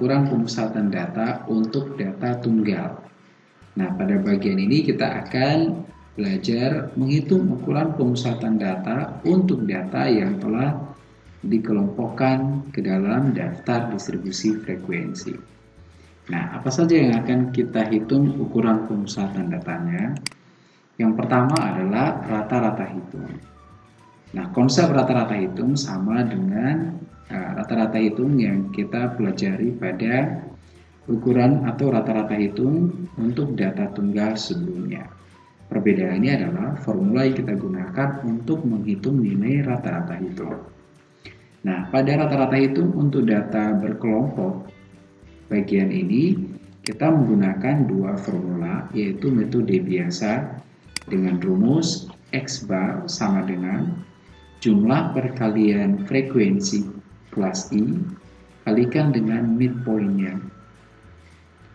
ukuran pemusatan data untuk data tunggal. Nah, pada bagian ini kita akan belajar menghitung ukuran pemusatan data untuk data yang telah dikelompokkan ke dalam daftar distribusi frekuensi. Nah, apa saja yang akan kita hitung ukuran pemusatan datanya? Yang pertama adalah rata-rata hitung. Nah, konsep rata-rata hitung sama dengan rata-rata uh, hitung yang kita pelajari pada ukuran atau rata-rata hitung untuk data tunggal sebelumnya. Perbedaannya adalah formula yang kita gunakan untuk menghitung nilai rata-rata hitung. Nah, pada rata-rata hitung untuk data berkelompok, bagian ini kita menggunakan dua formula, yaitu metode biasa dengan rumus X bar sama dengan jumlah perkalian frekuensi kelas I kalikan dengan midpointnya.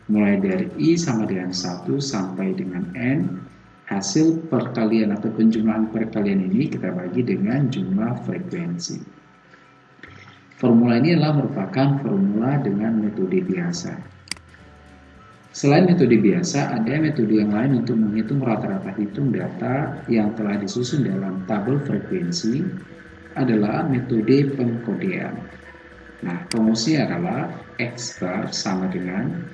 Mulai dari I sama dengan 1 sampai dengan N hasil perkalian atau penjumlahan perkalian ini kita bagi dengan jumlah frekuensi. Formula ini adalah merupakan formula dengan metode biasa. Selain metode biasa, ada metode yang lain untuk menghitung rata-rata hitung data yang telah disusun dalam tabel frekuensi adalah metode pengkodean. Nah, rumusnya adalah X bar sama dengan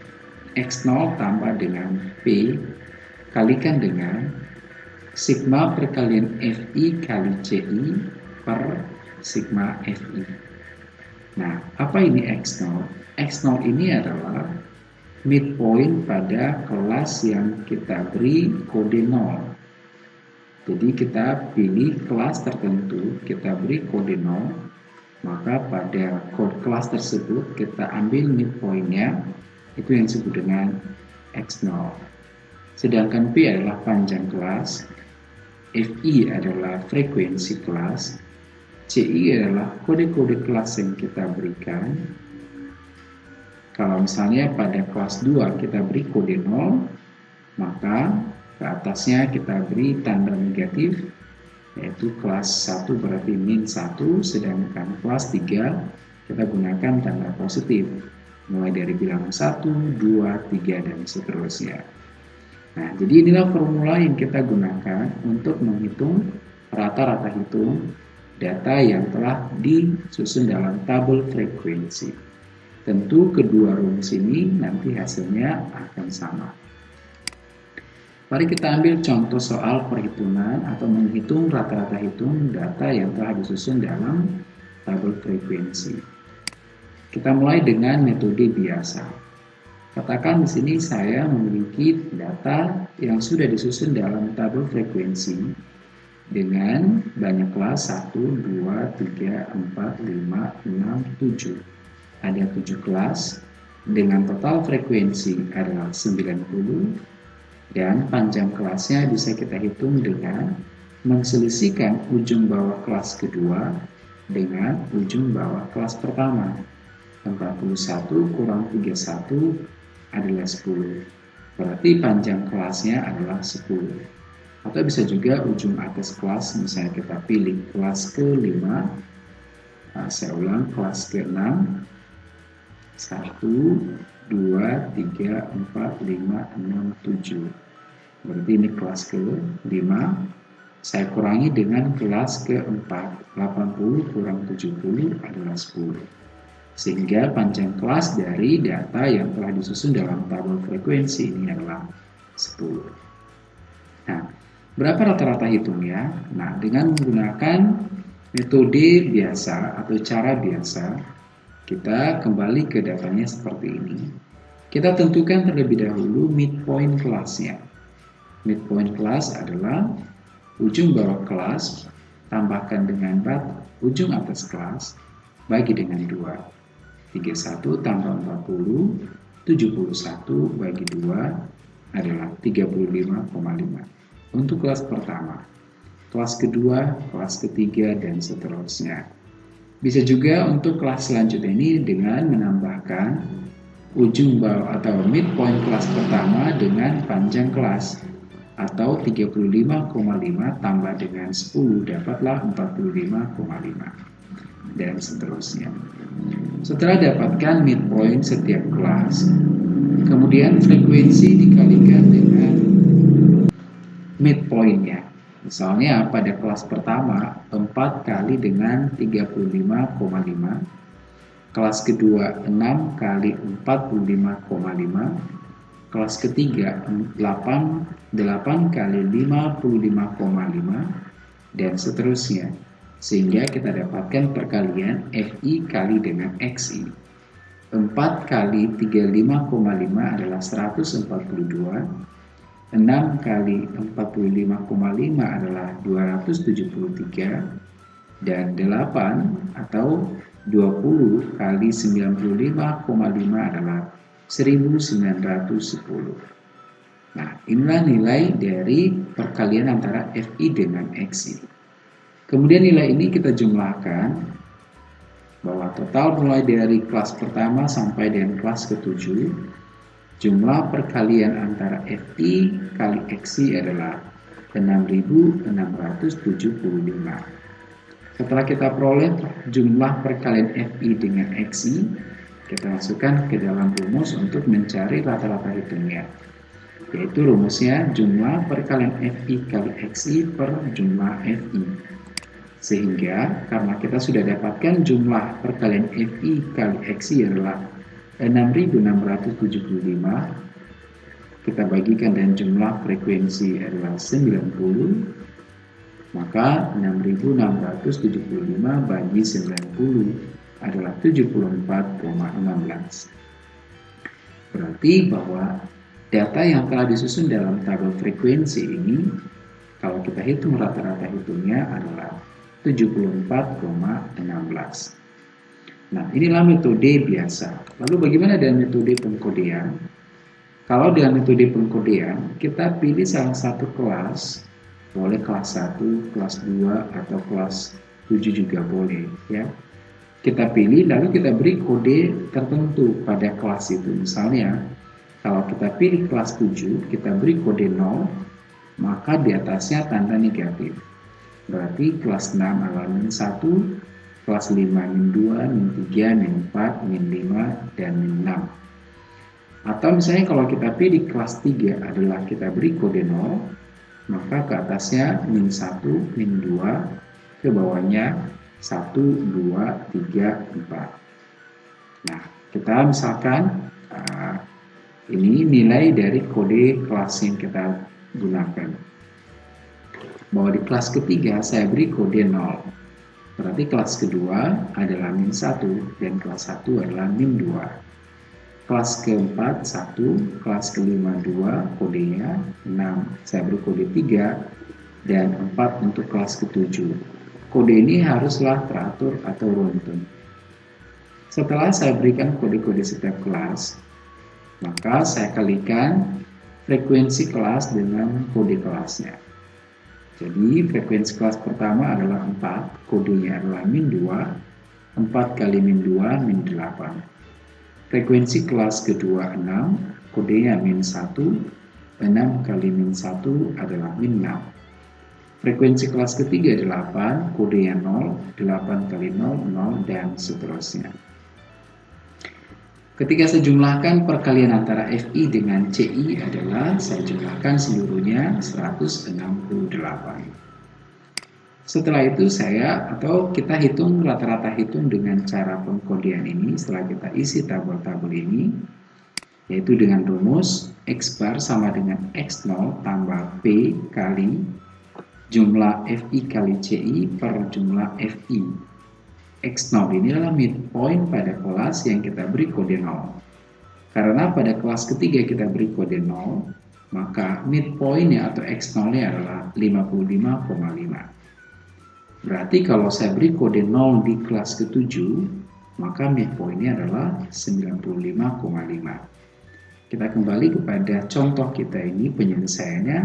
X0 tambah dengan P kalikan dengan sigma perkalian Fi kali Ci per sigma Fi. Nah, apa ini X0? X0 ini adalah midpoint pada kelas yang kita beri kode 0. Jadi kita pilih kelas tertentu, kita beri kode 0, maka pada kode kelas tersebut kita ambil midpointnya, itu yang disebut dengan X0. Sedangkan P adalah panjang kelas, FI adalah frekuensi kelas, CI adalah kode-kode kelas yang kita berikan. Kalau misalnya pada kelas 2 kita beri kode 0, maka ke atasnya kita beri tanda negatif, yaitu kelas 1 berarti min 1, sedangkan kelas 3 kita gunakan tanda positif, mulai dari bilangan 1, 2, 3, dan seterusnya. Nah, jadi inilah formula yang kita gunakan untuk menghitung rata-rata hitung data yang telah disusun dalam tabel frekuensi. Tentu kedua rumus ini nanti hasilnya akan sama. Mari kita ambil contoh soal perhitungan atau menghitung rata-rata hitung data yang telah disusun dalam tabel frekuensi. Kita mulai dengan metode biasa. Katakan di sini saya memiliki data yang sudah disusun dalam tabel frekuensi dengan banyak kelas 1, 2, 3, 4, 5, 6, 7. Ada 7 kelas dengan total frekuensi adalah 90 dan panjang kelasnya bisa kita hitung dengan menselisihkan ujung bawah kelas kedua dengan ujung bawah kelas pertama. 41 kurang 31 adalah 10. Berarti panjang kelasnya adalah 10. Atau bisa juga ujung atas kelas, misalnya kita pilih kelas ke-5. Nah, saya ulang, kelas ke-6. 1, 2, 3, 4, 5, 6, 7. Berarti ini kelas ke-5. Saya kurangi dengan kelas ke-4. 80 kurang 70 adalah 10 sehingga panjang kelas dari data yang telah disusun dalam tabel frekuensi ini adalah 10. Nah, berapa rata-rata hitungnya? Nah, dengan menggunakan metode biasa atau cara biasa, kita kembali ke datanya seperti ini. Kita tentukan terlebih dahulu midpoint kelasnya. Midpoint kelas adalah ujung bawah kelas tambahkan dengan bat ujung atas kelas bagi dengan dua. 31 tambah 40, 71 bagi 2 adalah 35,5. Untuk kelas pertama, kelas kedua, kelas ketiga, dan seterusnya. Bisa juga untuk kelas selanjutnya ini dengan menambahkan ujung bawah atau midpoint kelas pertama dengan panjang kelas atau 35,5 tambah dengan 10 dapatlah 45,5. dan seterusnya. Setelah dapatkan midpoint setiap kelas, kemudian frekuensi dikalikan dengan midpointnya. Misalnya pada kelas pertama 4 kali dengan 35,5 kelas kedua 6 kali 45,5 kelas ketiga 8 8 kali 55,5 dan seterusnya. Sehingga kita dapatkan perkalian FI kali dengan XI 4 kali 35,5 adalah 142 6 kali 45,5 adalah 273 dan 8 atau 20 kali 95,5 adalah 1910. Nah, inilah nilai dari perkalian antara FI dengan XI. Kemudian nilai ini kita jumlahkan bahwa total mulai dari kelas pertama sampai dengan kelas ketujuh, jumlah perkalian antara FI kali XI adalah 6675. Setelah kita peroleh jumlah perkalian FI dengan XI, kita masukkan ke dalam rumus untuk mencari rata-rata hitungnya. Yaitu rumusnya jumlah perkalian FI kali XI per jumlah FI. Sehingga karena kita sudah dapatkan jumlah perkalian FI kali XI adalah 6675, kita bagikan dan jumlah frekuensi adalah 90 maka 6675 bagi 90 adalah 74,16. Berarti bahwa data yang telah disusun dalam tabel frekuensi ini kalau kita hitung rata-rata hitungnya adalah 74,16. Nah, inilah metode biasa. Lalu bagaimana dengan metode pengkodean? Kalau dengan metode pengkodean, kita pilih salah satu kelas boleh kelas 1, kelas 2 atau kelas 7 juga boleh ya. Kita pilih lalu kita beri kode tertentu pada kelas itu. Misalnya kalau kita pilih kelas 7, kita beri kode 0, maka di atasnya tanda negatif. Berarti kelas 6 adalah min 1, kelas 5 min 2, min 3, min 4, min 5, dan min 6. Atau misalnya kalau kita pilih kelas 3 adalah kita beri kode 0, maka ke atasnya min 1, min 2, ke bawahnya 1, 2, 3, 4. Nah, kita misalkan uh, ini nilai dari kode kelas yang kita gunakan. Bahwa di kelas ketiga saya beri kode 0. Berarti kelas kedua adalah min 1 dan kelas 1 adalah min 2 kelas keempat satu, kelas kelima dua, kodenya enam. Saya beri kode tiga dan empat untuk kelas ketujuh. Kode ini haruslah teratur atau runtun. Setelah saya berikan kode-kode setiap kelas, maka saya kalikan frekuensi kelas dengan kode kelasnya. Jadi frekuensi kelas pertama adalah 4, kodenya adalah min 2, 4 kali min 2, min 8. Frekuensi kelas kedua 6, kodenya min 1, 6 kali min 1 adalah min 6. Frekuensi kelas ketiga 8, kodenya 0, 8 kali 0, 0, dan seterusnya. Ketika saya jumlahkan perkalian antara FI dengan CI adalah saya jumlahkan seluruhnya 168. Setelah itu saya atau kita hitung rata-rata hitung dengan cara pengkodian ini setelah kita isi tabel-tabel ini yaitu dengan rumus X bar sama dengan X0 tambah P kali jumlah FI kali CI per jumlah FI. X0 ini adalah midpoint pada kelas yang kita beri kode 0. Karena pada kelas ketiga kita beri kode 0, maka midpointnya atau X0-nya adalah 55,5. Berarti kalau saya beri kode 0 di kelas ke-7, maka midpointnya adalah 95,5. Kita kembali kepada contoh kita ini penyelesaiannya.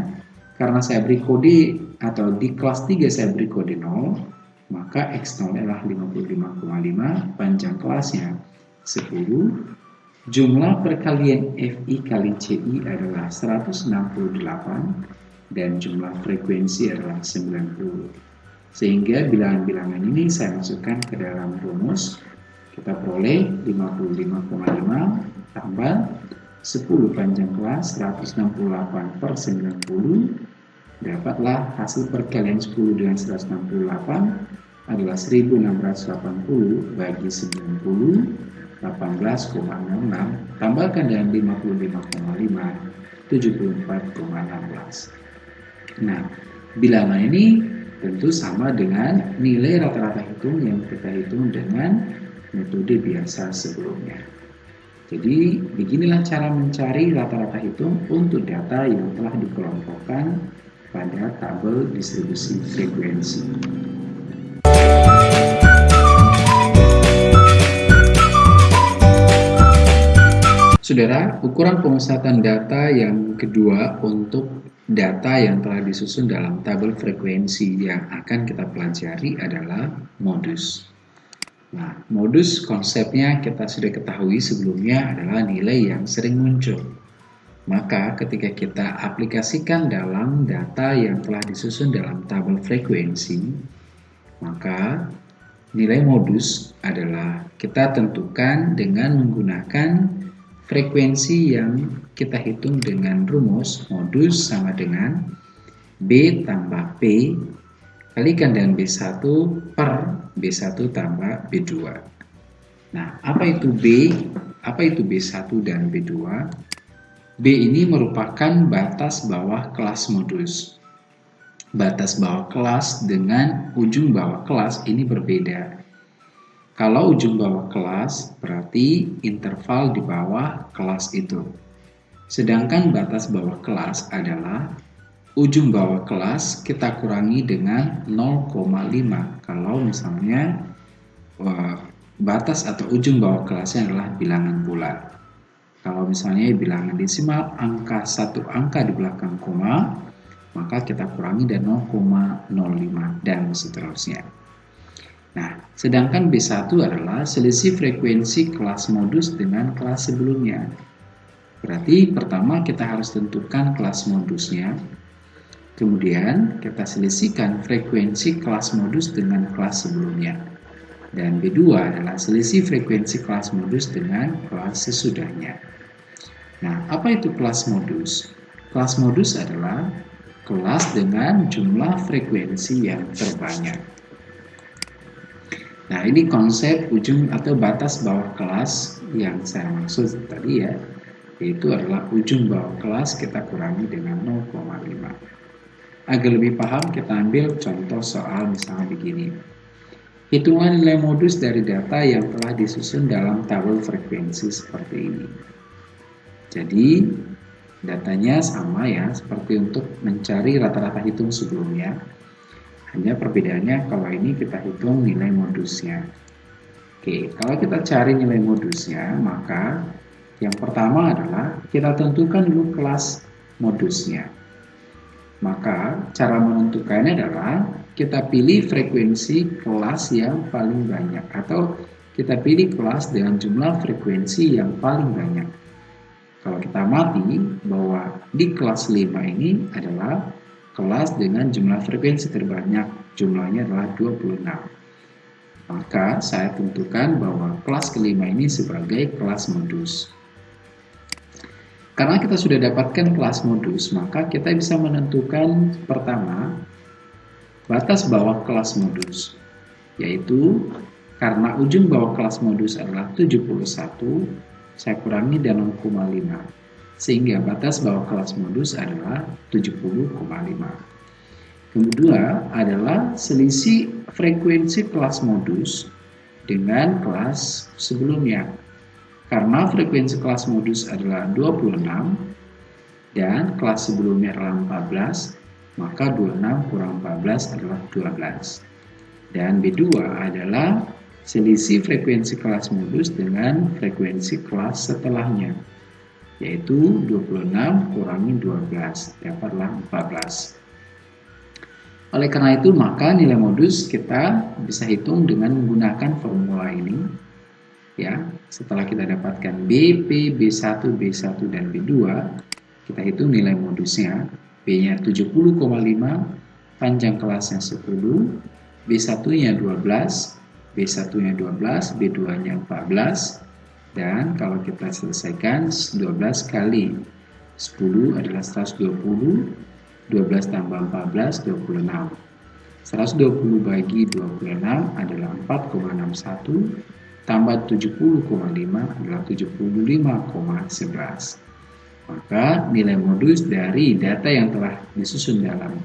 Karena saya beri kode atau di kelas 3 saya beri kode 0, maka X0 adalah 55,5, panjang kelasnya 10, jumlah perkalian FI kali CI adalah 168, dan jumlah frekuensi adalah 90. Sehingga bilangan-bilangan ini saya masukkan ke dalam rumus. Kita peroleh 55,5 tambah 10 panjang kelas 168 per 90 dapatlah hasil perkalian 10 dengan 168 adalah 1680 bagi 90 18,06 tambahkan dengan 55,5 74,16 nah bilangan ini tentu sama dengan nilai rata-rata hitung yang kita hitung dengan metode biasa sebelumnya. Jadi beginilah cara mencari rata-rata hitung untuk data yang telah dikelompokkan pada tabel distribusi frekuensi. Saudara, ukuran pemusatan data yang kedua untuk data yang telah disusun dalam tabel frekuensi yang akan kita pelajari adalah modus. Nah, modus konsepnya kita sudah ketahui sebelumnya adalah nilai yang sering muncul. Maka ketika kita aplikasikan dalam data yang telah disusun dalam tabel frekuensi, maka nilai modus adalah kita tentukan dengan menggunakan frekuensi yang kita hitung dengan rumus modus sama dengan B tambah P kalikan dengan B1 per B1 tambah B2. Nah, apa itu B? Apa itu B1 dan B2? B ini merupakan batas bawah kelas modus. Batas bawah kelas dengan ujung bawah kelas ini berbeda. Kalau ujung bawah kelas berarti interval di bawah kelas itu. Sedangkan batas bawah kelas adalah ujung bawah kelas kita kurangi dengan 0,5 kalau misalnya batas atau ujung bawah kelasnya adalah bilangan bulat kalau misalnya bilangan desimal angka satu angka di belakang koma maka kita kurangi dan 0,05 dan seterusnya Nah, sedangkan B1 adalah selisih frekuensi kelas modus dengan kelas sebelumnya. Berarti pertama kita harus tentukan kelas modusnya, Kemudian kita selisihkan frekuensi kelas modus dengan kelas sebelumnya. Dan B2 adalah selisih frekuensi kelas modus dengan kelas sesudahnya. Nah, apa itu kelas modus? Kelas modus adalah kelas dengan jumlah frekuensi yang terbanyak. Nah, ini konsep ujung atau batas bawah kelas yang saya maksud tadi ya, yaitu adalah ujung bawah kelas kita kurangi dengan 0,5. Agar lebih paham, kita ambil contoh soal misalnya begini. Hitungan nilai modus dari data yang telah disusun dalam tabel frekuensi seperti ini. Jadi, datanya sama ya, seperti untuk mencari rata-rata hitung sebelumnya. Hanya perbedaannya kalau ini kita hitung nilai modusnya. Oke, kalau kita cari nilai modusnya, maka yang pertama adalah kita tentukan dulu kelas modusnya. Maka cara menentukannya adalah kita pilih frekuensi kelas yang paling banyak atau kita pilih kelas dengan jumlah frekuensi yang paling banyak. Kalau kita mati bahwa di kelas 5 ini adalah kelas dengan jumlah frekuensi terbanyak, jumlahnya adalah 26. Maka saya tentukan bahwa kelas kelima ini sebagai kelas modus. Karena kita sudah dapatkan kelas modus, maka kita bisa menentukan pertama batas bawah kelas modus, yaitu karena ujung bawah kelas modus adalah 71, saya kurangi dan 0,5, sehingga batas bawah kelas modus adalah 70,5. Kedua adalah selisih frekuensi kelas modus dengan kelas sebelumnya karena frekuensi kelas modus adalah 26 dan kelas sebelumnya adalah 14, maka 26 kurang 14 adalah 12. Dan B2 adalah selisih frekuensi kelas modus dengan frekuensi kelas setelahnya, yaitu 26 kurangi 12, dapatlah 14. Oleh karena itu, maka nilai modus kita bisa hitung dengan menggunakan formula ini ya setelah kita dapatkan B, P, B1, B1 dan B2 kita hitung nilai modusnya B nya 70,5 panjang kelasnya 10 B1-nya 12, B1-nya 12, B2-nya 14, dan kalau kita selesaikan 12 kali 10 adalah 120, 12 tambah 14, 26. 120 bagi 26 adalah 4,61, tambah 70,5 adalah 75,11. Maka nilai modus dari data yang telah disusun dalam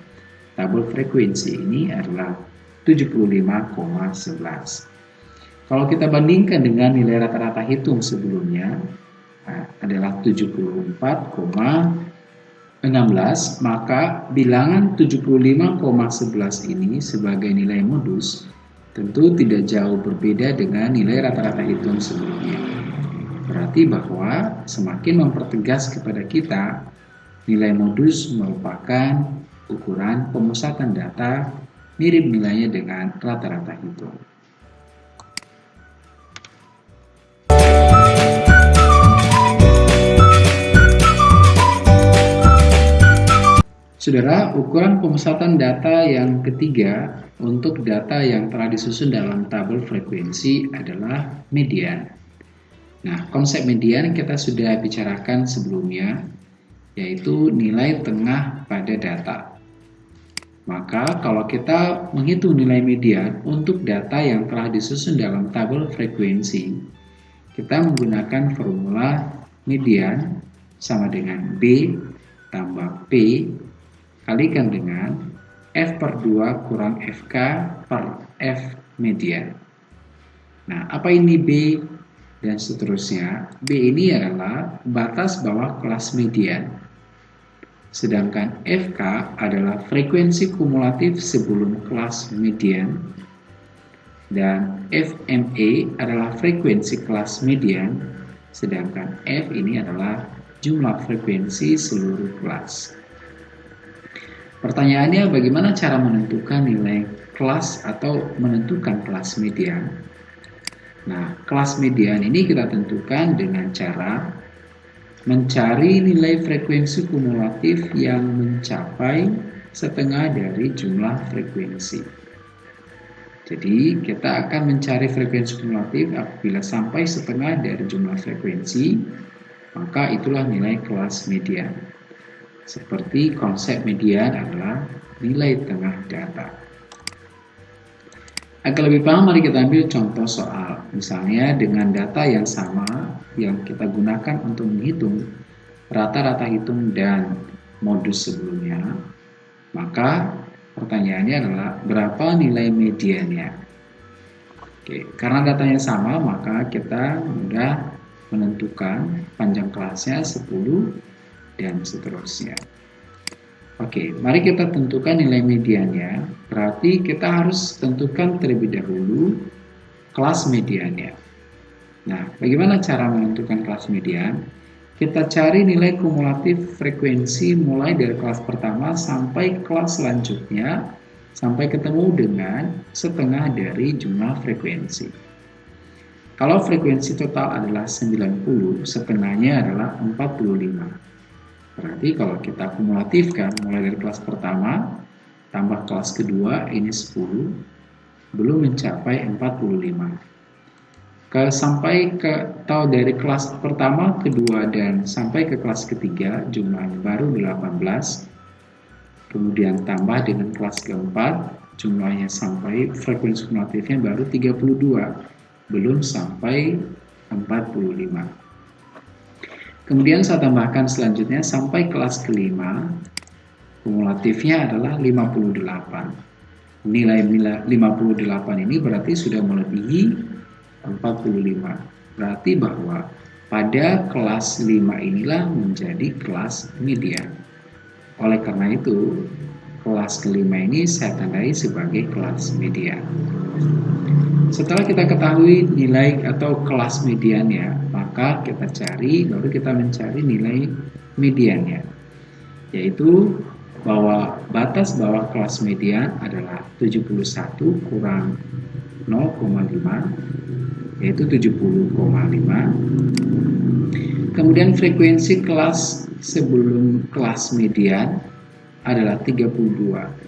tabel frekuensi ini adalah 75,11. Kalau kita bandingkan dengan nilai rata-rata hitung sebelumnya nah, adalah 74,16, maka bilangan 75,11 ini sebagai nilai modus tentu tidak jauh berbeda dengan nilai rata-rata hitung sebelumnya. Berarti bahwa semakin mempertegas kepada kita nilai modus merupakan ukuran pemusatan data mirip nilainya dengan rata-rata hitung. Saudara, ukuran pemusatan data yang ketiga untuk data yang telah disusun dalam tabel frekuensi adalah median. Nah, konsep median kita sudah bicarakan sebelumnya, yaitu nilai tengah pada data. Maka kalau kita menghitung nilai median untuk data yang telah disusun dalam tabel frekuensi, kita menggunakan formula median sama dengan B tambah P kalikan dengan F per 2 kurang FK per F median. Nah, apa ini B dan seterusnya? B ini adalah batas bawah kelas median sedangkan FK adalah frekuensi kumulatif sebelum kelas median dan FME adalah frekuensi kelas median sedangkan F ini adalah jumlah frekuensi seluruh kelas. Pertanyaannya bagaimana cara menentukan nilai kelas atau menentukan kelas median? Nah, kelas median ini kita tentukan dengan cara mencari nilai frekuensi kumulatif yang mencapai setengah dari jumlah frekuensi. Jadi kita akan mencari frekuensi kumulatif apabila sampai setengah dari jumlah frekuensi, maka itulah nilai kelas median. Seperti konsep median adalah nilai tengah data. Agar lebih paham, mari kita ambil contoh soal. Misalnya dengan data yang sama yang kita gunakan untuk menghitung rata-rata hitung dan modus sebelumnya, maka pertanyaannya adalah berapa nilai mediannya. Oke, karena datanya sama, maka kita mudah menentukan panjang kelasnya 10 dan seterusnya. Oke, mari kita tentukan nilai mediannya. Berarti kita harus tentukan terlebih dahulu kelas mediannya. Nah, bagaimana cara menentukan kelas median? Kita cari nilai kumulatif frekuensi mulai dari kelas pertama sampai kelas selanjutnya sampai ketemu dengan setengah dari jumlah frekuensi. Kalau frekuensi total adalah 90, setengahnya adalah 45. Berarti kalau kita kumulatifkan mulai dari kelas pertama tambah kelas kedua ini 10 belum mencapai 45. Ke sampai ke atau dari kelas pertama, kedua dan sampai ke kelas ketiga jumlahnya baru 18. Kemudian tambah dengan kelas keempat jumlahnya sampai frekuensi kumulatifnya baru 32 belum sampai 45 Kemudian saya tambahkan selanjutnya sampai kelas kelima, kumulatifnya adalah 58. Nilai 58 ini berarti sudah melebihi 45. Berarti bahwa pada kelas 5 inilah menjadi kelas median. Oleh karena itu, kelas kelima ini saya tandai sebagai kelas median. Setelah kita ketahui nilai atau kelas mediannya, maka kita cari, baru kita mencari nilai mediannya. Yaitu bahwa batas bawah kelas median adalah 71 kurang 0,5 yaitu 70,5 kemudian frekuensi kelas sebelum kelas median adalah 32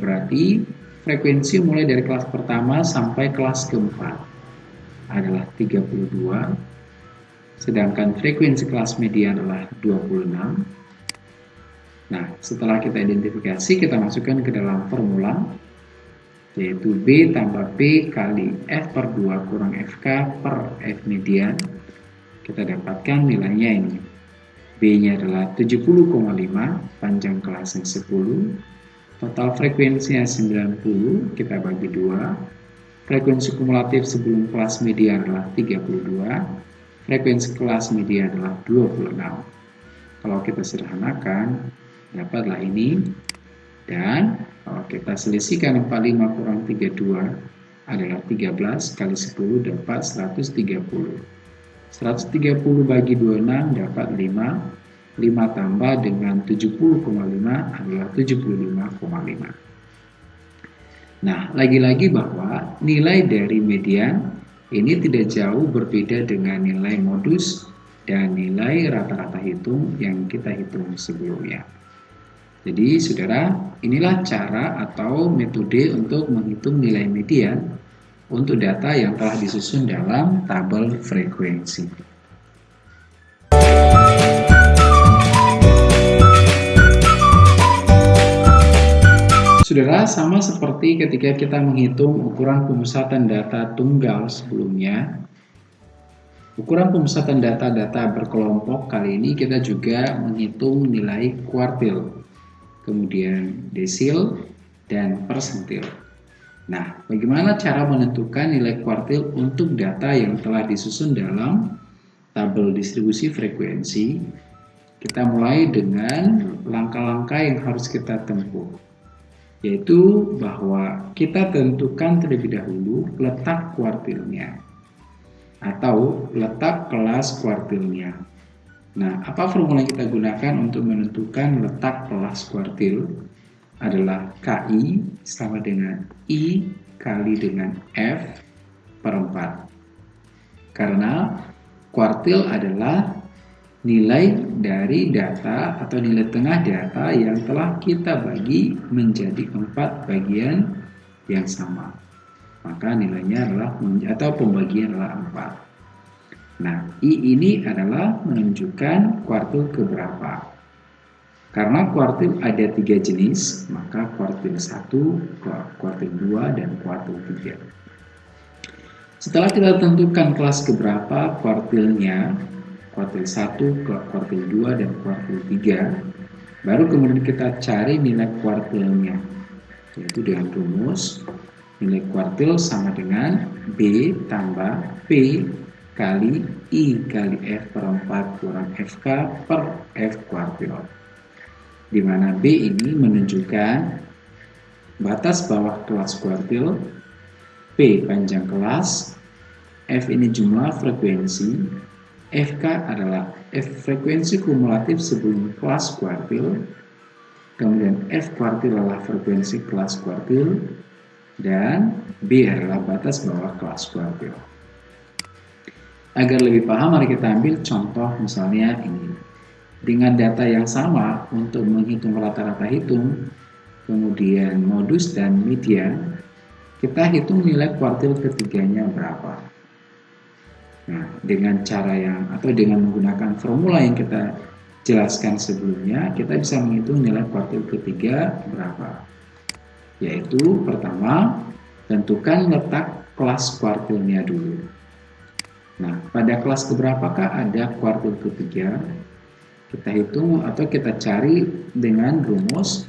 berarti frekuensi mulai dari kelas pertama sampai kelas keempat adalah 32 sedangkan frekuensi kelas media adalah 26 nah setelah kita identifikasi kita masukkan ke dalam formula yaitu B tambah P kali F per 2 kurang FK per F median. Kita dapatkan nilainya ini. B nya adalah 70,5 panjang kelasnya 10 total frekuensinya 90 kita bagi 2 frekuensi kumulatif sebelum kelas media adalah 32 frekuensi kelas media adalah 26 kalau kita sederhanakan dapatlah ini dan kalau kita selisihkan 45 kurang 32 adalah 13 kali 10 dapat 130. 130 bagi 26 dapat 5. 5 tambah dengan 70,5 adalah 75,5. Nah, lagi-lagi bahwa nilai dari median ini tidak jauh berbeda dengan nilai modus dan nilai rata-rata hitung yang kita hitung sebelumnya. Jadi saudara, inilah cara atau metode untuk menghitung nilai median untuk data yang telah disusun dalam tabel frekuensi. Saudara, sama seperti ketika kita menghitung ukuran pemusatan data tunggal sebelumnya, ukuran pemusatan data-data berkelompok kali ini kita juga menghitung nilai kuartil kemudian desil, dan persentil. Nah, bagaimana cara menentukan nilai kuartil untuk data yang telah disusun dalam tabel distribusi frekuensi? Kita mulai dengan langkah-langkah yang harus kita tempuh, yaitu bahwa kita tentukan terlebih dahulu letak kuartilnya atau letak kelas kuartilnya. Nah, apa formula yang kita gunakan untuk menentukan letak kelas kuartil adalah KI sama dengan I kali dengan F per 4. Karena kuartil adalah nilai dari data atau nilai tengah data yang telah kita bagi menjadi empat bagian yang sama. Maka nilainya adalah atau pembagian adalah 4. Nah, I ini adalah menunjukkan kuartil keberapa. Karena kuartil ada tiga jenis, maka kuartil 1, kuartil 2, dan kuartil 3. Setelah kita tentukan kelas keberapa kuartilnya, kuartil 1, kuartil 2, dan kuartil 3, baru kemudian kita cari nilai kuartilnya, yaitu dengan rumus nilai kuartil sama dengan B tambah P kali I kali F per 4 kurang FK per F kuartil. Di mana B ini menunjukkan batas bawah kelas kuartil, P panjang kelas, F ini jumlah frekuensi, FK adalah F frekuensi kumulatif sebelum kelas kuartil, kemudian F kuartil adalah frekuensi kelas kuartil, dan B adalah batas bawah kelas kuartil. Agar lebih paham, mari kita ambil contoh misalnya ini. Dengan data yang sama untuk menghitung rata-rata hitung, kemudian modus dan median, kita hitung nilai kuartil ketiganya berapa. Nah, dengan cara yang atau dengan menggunakan formula yang kita jelaskan sebelumnya, kita bisa menghitung nilai kuartil ketiga berapa. Yaitu pertama, tentukan letak kelas kuartilnya dulu. Nah, pada kelas keberapakah ada kuartil ketiga? Kita hitung atau kita cari dengan rumus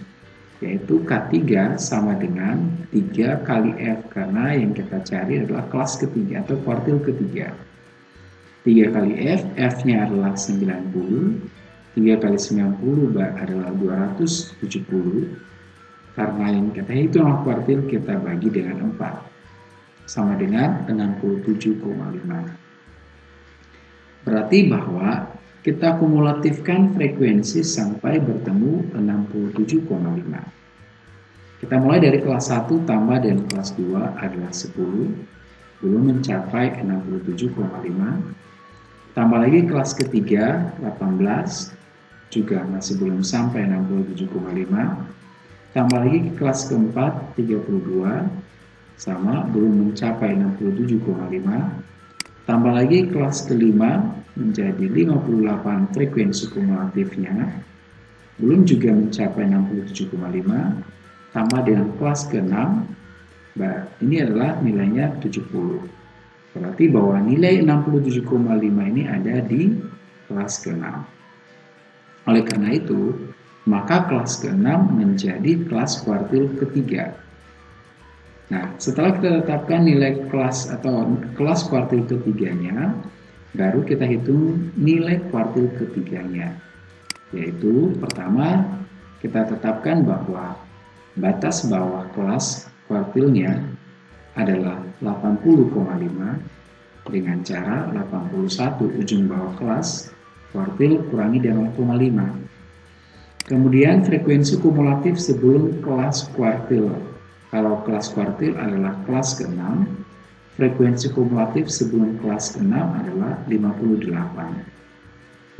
yaitu K3 sama dengan 3 kali F karena yang kita cari adalah kelas ketiga atau kuartil ketiga. 3 kali F, F-nya adalah 90, 3 kali 90 adalah 270, karena yang kita hitung kuartil kita bagi dengan 4, sama dengan 67,5. Berarti bahwa kita kumulatifkan frekuensi sampai bertemu 67,5. Kita mulai dari kelas 1 tambah dan kelas 2 adalah 10, belum mencapai 67,5. Tambah lagi kelas ketiga 18, juga masih belum sampai 67,5. tambah lagi ke kelas keempat 32 sama belum mencapai 67,5 tambah lagi kelas kelima menjadi 58 frekuensi kumulatifnya belum juga mencapai 67,5 tambah dengan kelas ke-6 ini adalah nilainya 70 berarti bahwa nilai 67,5 ini ada di kelas ke-6 oleh karena itu maka kelas ke-6 menjadi kelas kuartil ketiga Nah, setelah kita tetapkan nilai kelas atau kelas kuartil ketiganya, baru kita hitung nilai kuartil ketiganya. Yaitu pertama, kita tetapkan bahwa batas bawah kelas kuartilnya adalah 80,5 dengan cara 81 ujung bawah kelas kuartil kurangi dengan 0,5. Kemudian frekuensi kumulatif sebelum kelas kuartil kalau kelas kuartil adalah kelas ke-6, frekuensi kumulatif sebelum kelas ke-6 adalah 58.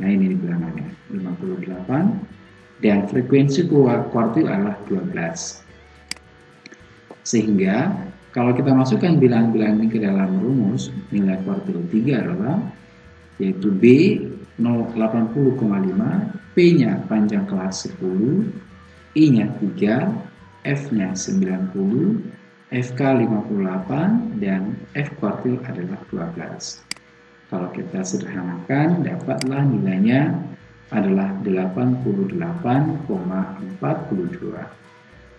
Nah ini bilangannya, 58. Dan frekuensi kuartil adalah 12. Sehingga kalau kita masukkan bilangan-bilangan ini ke dalam rumus, nilai kuartil 3 adalah yaitu B 080,5, P-nya panjang kelas 10, I-nya 3, F-nya 90, FK 58, dan F kuartil adalah 12. Kalau kita sederhanakan, dapatlah nilainya adalah 88,42.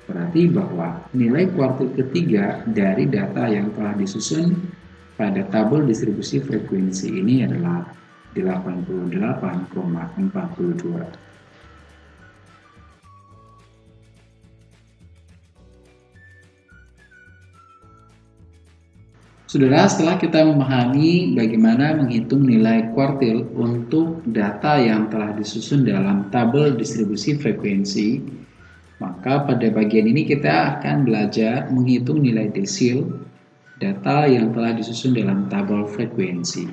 Berarti bahwa nilai kuartil ketiga dari data yang telah disusun pada tabel distribusi frekuensi ini adalah 88,42. Saudara, setelah kita memahami bagaimana menghitung nilai kuartil untuk data yang telah disusun dalam tabel distribusi frekuensi, maka pada bagian ini kita akan belajar menghitung nilai desil data yang telah disusun dalam tabel frekuensi.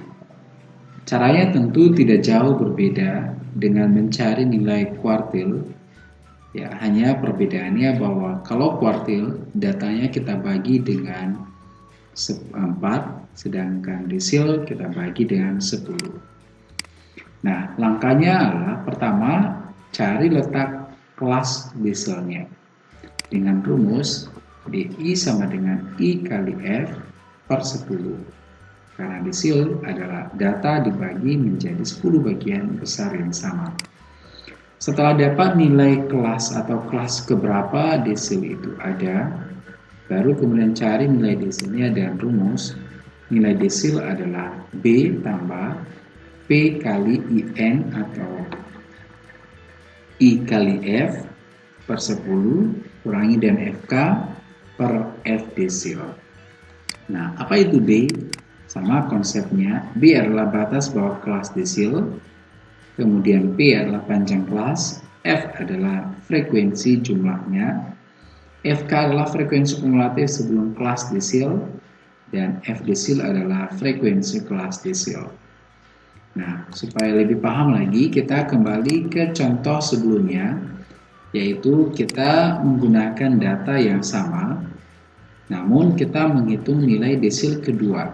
Caranya tentu tidak jauh berbeda dengan mencari nilai kuartil. Ya, hanya perbedaannya bahwa kalau kuartil datanya kita bagi dengan 4 sedangkan desil kita bagi dengan 10 nah langkahnya adalah pertama cari letak kelas desilnya dengan rumus DI sama dengan I kali F per 10 karena desil adalah data dibagi menjadi 10 bagian besar yang sama. Setelah dapat nilai kelas atau kelas keberapa desil itu ada Baru kemudian cari nilai desilnya dan rumus. Nilai desil adalah B tambah P kali IN atau I kali F per 10 kurangi dan FK per F desil. Nah, apa itu B? Sama konsepnya, B adalah batas bawah kelas desil, kemudian P adalah panjang kelas, F adalah frekuensi jumlahnya, FK adalah frekuensi kumulatif sebelum kelas desil dan F desil adalah frekuensi kelas desil. Nah, supaya lebih paham lagi, kita kembali ke contoh sebelumnya, yaitu kita menggunakan data yang sama, namun kita menghitung nilai desil kedua.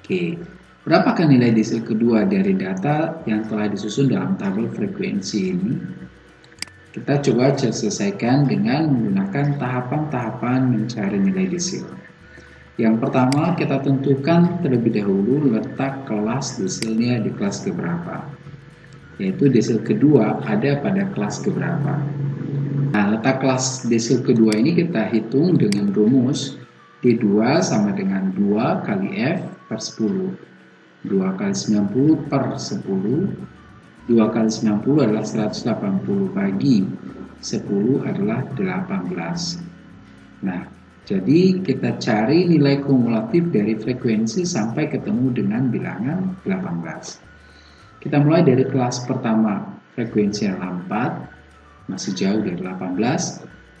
Oke, berapakah nilai desil kedua dari data yang telah disusun dalam tabel frekuensi ini? Kita coba selesaikan dengan menggunakan tahapan-tahapan mencari nilai desil. Yang pertama, kita tentukan terlebih dahulu letak kelas desilnya di kelas keberapa. Yaitu desil kedua ada pada kelas keberapa. Nah, letak kelas desil kedua ini kita hitung dengan rumus D2 sama dengan 2 kali F per 10. 2 kali 90 per 10 2 kali 90 adalah 180 bagi 10 adalah 18 nah jadi kita cari nilai kumulatif dari frekuensi sampai ketemu dengan bilangan 18 kita mulai dari kelas pertama frekuensi yang 4 masih jauh dari 18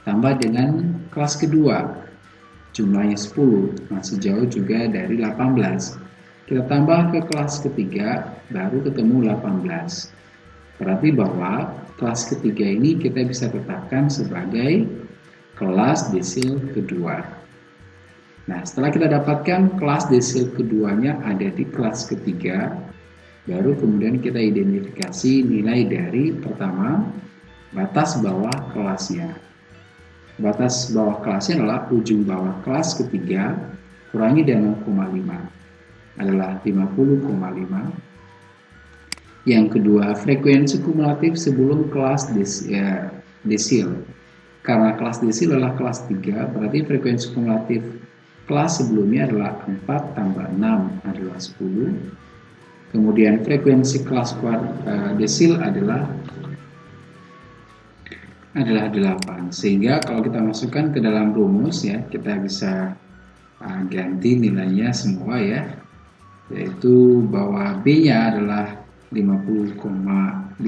tambah dengan kelas kedua jumlahnya 10 masih jauh juga dari 18 kita tambah ke kelas ketiga, baru ketemu 18. Berarti bahwa kelas ketiga ini kita bisa tetapkan sebagai kelas desil kedua. Nah, setelah kita dapatkan kelas desil keduanya ada di kelas ketiga, baru kemudian kita identifikasi nilai dari pertama batas bawah kelasnya. Batas bawah kelasnya adalah ujung bawah kelas ketiga kurangi dengan 0,5 adalah 50,5. Yang kedua, frekuensi kumulatif sebelum kelas ya, desil. Karena kelas desil adalah kelas 3, berarti frekuensi kumulatif kelas sebelumnya adalah 4 tambah 6 adalah 10 Kemudian frekuensi kelas uh, desil adalah adalah 8. Sehingga kalau kita masukkan ke dalam rumus ya, kita bisa uh, ganti nilainya semua ya. Yaitu bahwa B-nya adalah 50,5,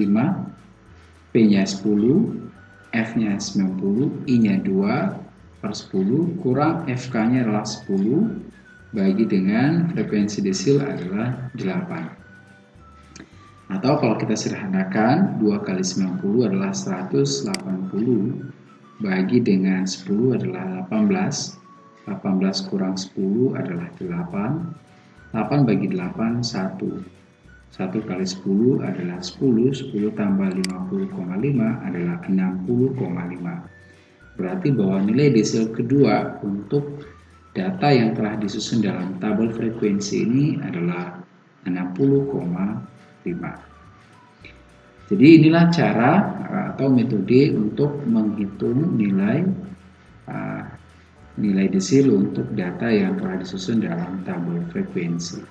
P-nya 10, F-nya 90, I-nya 2 per 10 kurang FK-nya adalah 10 bagi dengan frekuensi desil adalah 8. Atau kalau kita sederhanakan, 2 kali 90 adalah 180 bagi dengan 10 adalah 18. 18 kurang 10 adalah 8. 8 bagi 8, 1. 1 kali 10 adalah 10, 10 tambah 50,5 adalah 60,5. Berarti bahwa nilai desil kedua untuk Data yang telah disusun dalam tabel frekuensi ini adalah 60,5. Jadi inilah cara uh, atau metode untuk menghitung nilai uh, nilai desil untuk data yang telah disusun dalam tabel frekuensi.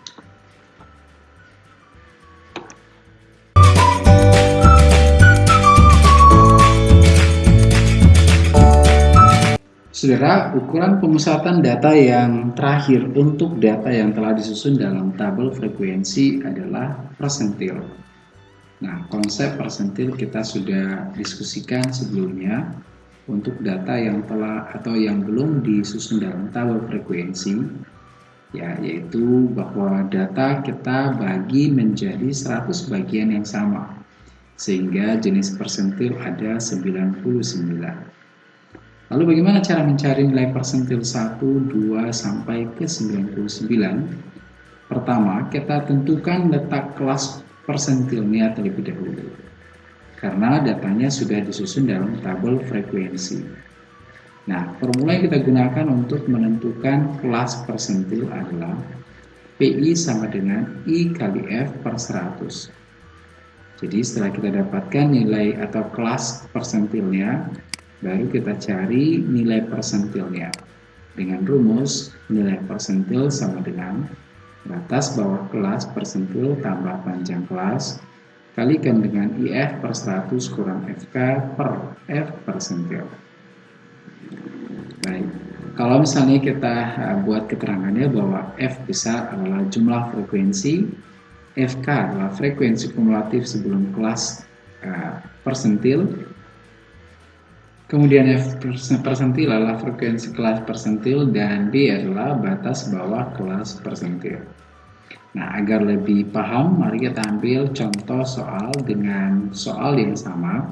Saudara, ukuran pemusatan data yang terakhir untuk data yang telah disusun dalam tabel frekuensi adalah persentil. Nah, konsep persentil kita sudah diskusikan sebelumnya. Untuk data yang telah atau yang belum disusun dalam tabel frekuensi ya yaitu bahwa data kita bagi menjadi 100 bagian yang sama. Sehingga jenis persentil ada 99 Lalu bagaimana cara mencari nilai persentil 1, 2, sampai ke 99? Pertama, kita tentukan letak kelas persentilnya terlebih dahulu. Karena datanya sudah disusun dalam tabel frekuensi. Nah, formula yang kita gunakan untuk menentukan kelas persentil adalah PI sama dengan I kali F per 100. Jadi setelah kita dapatkan nilai atau kelas persentilnya, baru kita cari nilai persentilnya. Dengan rumus, nilai persentil sama dengan batas bawah kelas persentil tambah panjang kelas kalikan dengan IF per 100 kurang FK per F persentil. Baik, kalau misalnya kita uh, buat keterangannya bahwa F besar adalah jumlah frekuensi, FK adalah frekuensi kumulatif sebelum kelas uh, persentil, Kemudian F persentil adalah frekuensi kelas persentil dan D adalah batas bawah kelas persentil. Nah, agar lebih paham, mari kita ambil contoh soal dengan soal yang sama.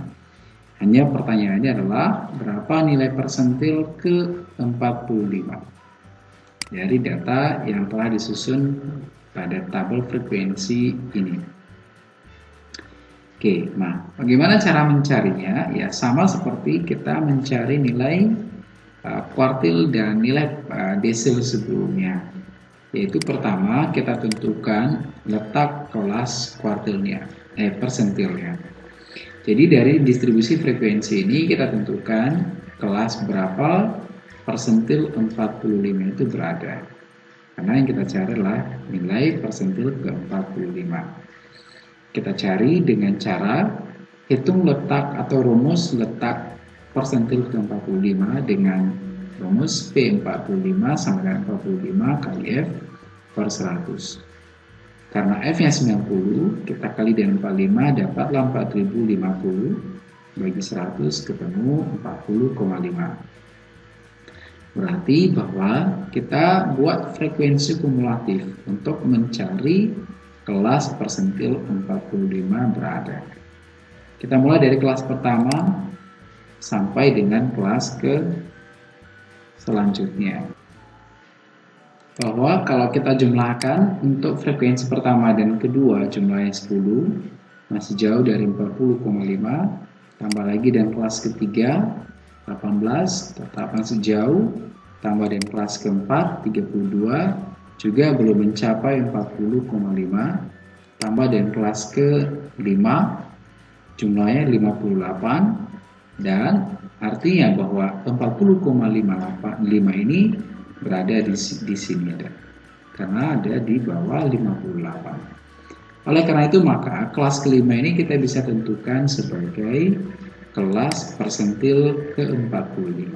Hanya pertanyaannya adalah berapa nilai persentil ke 45 dari data yang telah disusun pada tabel frekuensi ini. Oke, nah bagaimana cara mencarinya? Ya sama seperti kita mencari nilai uh, kuartil dan nilai uh, desil sebelumnya. Yaitu pertama kita tentukan letak kelas kuartilnya, eh persentilnya. Jadi dari distribusi frekuensi ini kita tentukan kelas berapa persentil 45 itu berada. Karena yang kita cari adalah nilai persentil ke 45 kita cari dengan cara hitung letak atau rumus letak persentil ke-45 dengan rumus P45 sama dengan 45 kali F per 100. Karena F nya 90, kita kali dengan 45 dapatlah 4050 bagi 100 ketemu 40,5. Berarti bahwa kita buat frekuensi kumulatif untuk mencari kelas persentil 45 berada. Kita mulai dari kelas pertama sampai dengan kelas ke selanjutnya. Bahwa kalau kita jumlahkan untuk frekuensi pertama dan kedua jumlahnya 10 masih jauh dari 40,5 tambah lagi dan kelas ketiga 18 tetap masih jauh tambah dan kelas keempat 32 juga belum mencapai 40,5 tambah dan kelas ke-5 jumlahnya 58 dan artinya bahwa 40,55 ini berada di, di sini ada karena ada di bawah 58 oleh karena itu maka kelas kelima ini kita bisa tentukan sebagai kelas persentil ke-45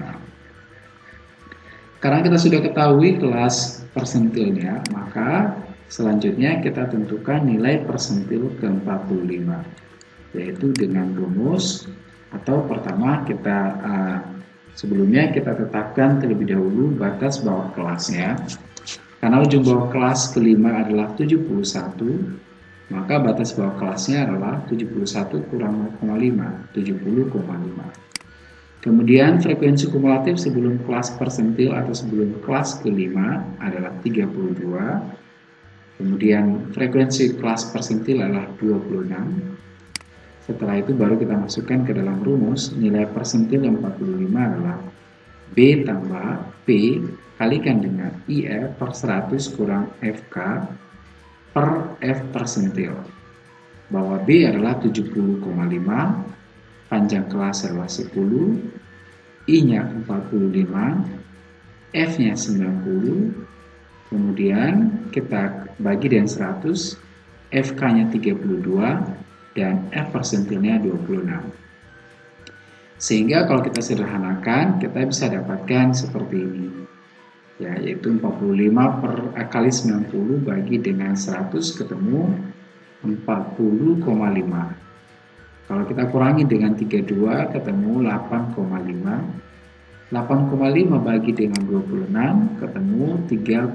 karena kita sudah ketahui kelas persentilnya, maka selanjutnya kita tentukan nilai persentil ke-45, yaitu dengan rumus atau pertama kita uh, sebelumnya kita tetapkan terlebih dahulu batas bawah kelasnya. Karena ujung bawah kelas kelima adalah 71, maka batas bawah kelasnya adalah 71 kurang 0,5, 70,5. Kemudian frekuensi kumulatif sebelum kelas persentil atau sebelum kelas kelima adalah 32. Kemudian frekuensi kelas persentil adalah 26. Setelah itu baru kita masukkan ke dalam rumus nilai persentil 45 adalah B tambah P kalikan dengan IF per 100 kurang FK per F persentil. Bahwa B adalah 70,5 panjang kelas adalah 10, I-nya 45, F-nya 90, kemudian kita bagi dengan 100, FK-nya 32, dan F persentilnya 26. Sehingga kalau kita sederhanakan, kita bisa dapatkan seperti ini. Ya, yaitu 45 per kali 90 bagi dengan 100 ketemu 40,5 kalau kita kurangi dengan 32 ketemu 8,5. 8,5 bagi dengan 26 ketemu 3,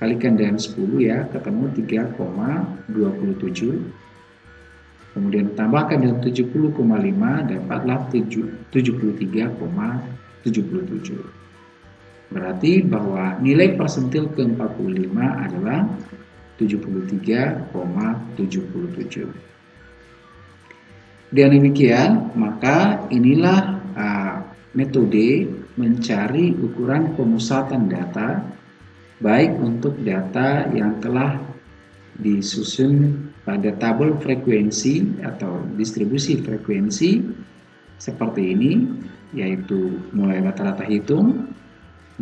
kalikan dengan 10 ya, ketemu 3,27. Kemudian tambahkan dengan 70,5 dapatlah 73,77. Berarti bahwa nilai persentil ke-45 adalah 73,77. Dengan demikian, maka inilah uh, metode mencari ukuran pemusatan data baik untuk data yang telah disusun pada tabel frekuensi atau distribusi frekuensi seperti ini yaitu mulai rata-rata hitung,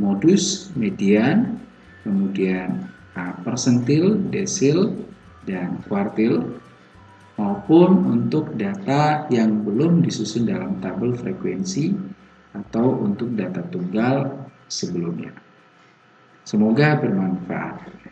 modus, median, kemudian uh, persentil, desil, dan kuartil maupun untuk data yang belum disusun dalam tabel frekuensi atau untuk data tunggal sebelumnya. Semoga bermanfaat.